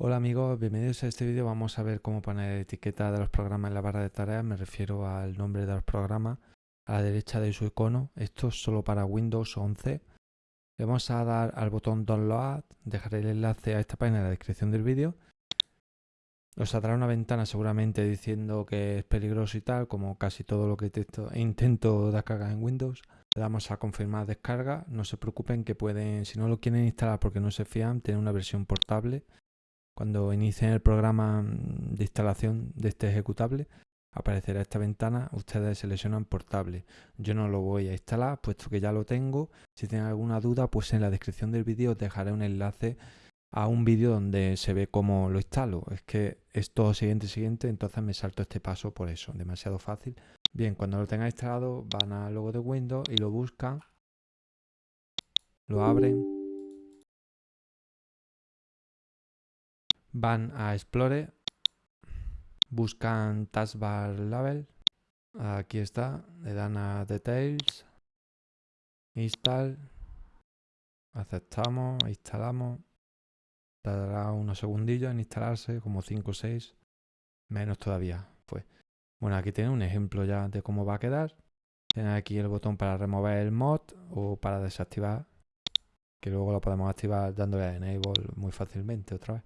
Hola amigos, bienvenidos a este vídeo. Vamos a ver cómo poner etiqueta de los programas en la barra de tareas. Me refiero al nombre de los programas a la derecha de su icono. Esto es solo para Windows 11. Le vamos a dar al botón Download. Dejaré el enlace a esta página en la descripción del vídeo. Os saldrá una ventana seguramente diciendo que es peligroso y tal, como casi todo lo que intento descargar en Windows. Le damos a confirmar descarga. No se preocupen que pueden, si no lo quieren instalar porque no se fían, tener una versión portable cuando inicien el programa mm, de instalación de este ejecutable, aparecerá esta ventana, ustedes seleccionan portable. Yo no lo voy a instalar, puesto que ya lo tengo. Si tienen alguna duda, pues en la descripción del vídeo os dejaré un enlace a un vídeo donde se ve cómo lo instalo. Es que es todo siguiente, siguiente, entonces me salto este paso por eso, demasiado fácil. Bien, cuando lo tengan instalado, van al logo de Windows y lo buscan, lo abren van a Explore, buscan Taskbar Label, aquí está, le dan a Details, Install, aceptamos, instalamos, tardará unos segundillos en instalarse, como 5 o 6, menos todavía. Pues bueno, aquí tiene un ejemplo ya de cómo va a quedar. Tiene aquí el botón para remover el mod o para desactivar, que luego lo podemos activar dándole a Enable muy fácilmente otra vez.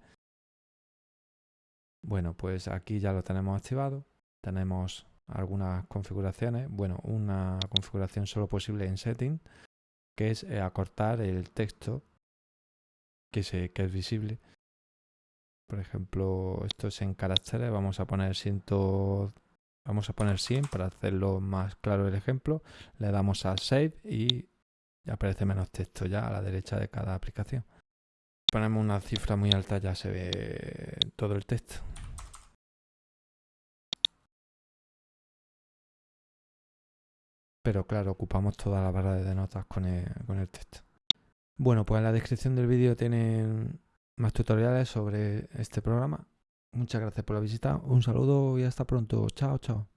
Bueno, pues aquí ya lo tenemos activado. Tenemos algunas configuraciones. Bueno, una configuración solo posible en Setting, que es eh, acortar el texto que, se, que es visible. Por ejemplo, esto es en caracteres. Vamos a poner 100, vamos a poner 100 para hacerlo más claro el ejemplo. Le damos a Save y aparece menos texto ya a la derecha de cada aplicación ponemos una cifra muy alta ya se ve todo el texto. Pero claro, ocupamos toda la barra de notas con el, con el texto. Bueno, pues en la descripción del vídeo tienen más tutoriales sobre este programa. Muchas gracias por la visita, un saludo y hasta pronto. Chao, chao.